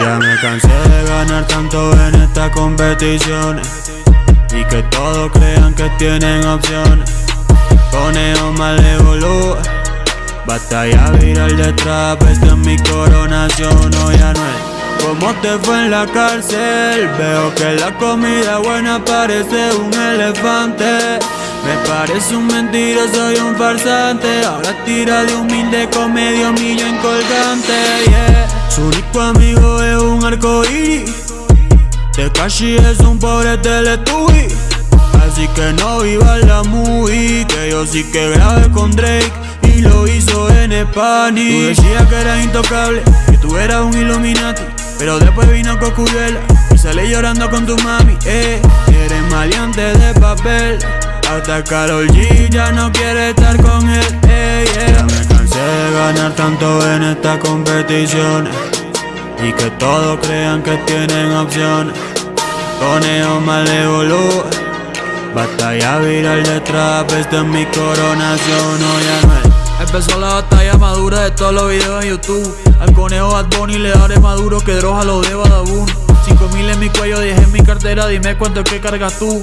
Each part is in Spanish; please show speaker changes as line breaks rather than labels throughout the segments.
Ya me cansé de ganar tanto en estas competiciones. Y que todos crean que tienen opciones. Conejo malévolo Batalla viral de trap, es mi coronación, no ya no es ¿Cómo te fue en la cárcel? Veo que la comida buena parece un elefante me parece un mentiroso soy un farsante. Ahora tira de humilde con medio millón colgante yeah. Su único amigo es un arcoíris Tekashi es un pobre teletubby. Así que no viva la movie Que yo sí que grabé con Drake Y lo hizo en Spanish. Tú decías que eras intocable Que tú eras un Illuminati Pero después vino Cocuyela Y salí llorando con tu mami eh, Eres maleante de papel hasta Karol G ya no quiere estar con él Ya me cansé de ganar tanto en estas competiciones. Y que todos crean que tienen opciones. Conejo malévolo Batalla viral de trap, esta es mi coronación, no ya es.
Empezó la batalla madura de todos los videos en YouTube. Al conejo Bad Bunny le daré maduro que droga lo de Badabun 5 mil en mi cuello, dejé en mi cartera, dime cuánto que cargas tú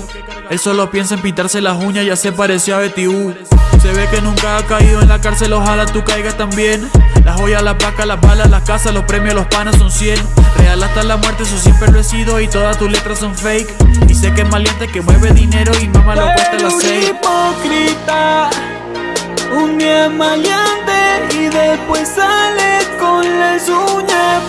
él solo piensa en pintarse las uñas, ya se pareció a Betty U. Se ve que nunca ha caído en la cárcel, ojalá tú caigas también. Las joyas, la paca, las balas, las casas, los premios, los panas son 100. Real hasta la muerte, eso siempre lo he sido y todas tus letras son fake. Y sé que es maliente que mueve dinero y mamá lo cuesta las seis.
hipócrita, un día maleante y después sale con las uñas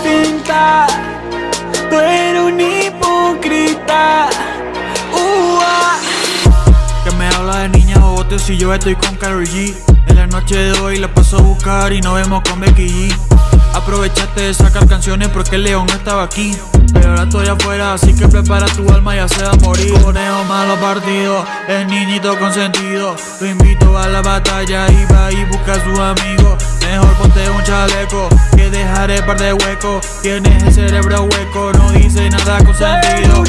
si yo estoy con Karol G. En la noche de hoy la paso a buscar y nos vemos con Becky G. Aprovechaste de sacar canciones porque el león no estaba aquí. Pero ahora estoy afuera, así que prepara tu alma se va a morir. Conejo malo partido, el niñito consentido. Lo invito a la batalla y va y busca a sus amigos Mejor ponte un chaleco, que dejaré par de huecos Tienes el cerebro hueco, no dice nada con sentido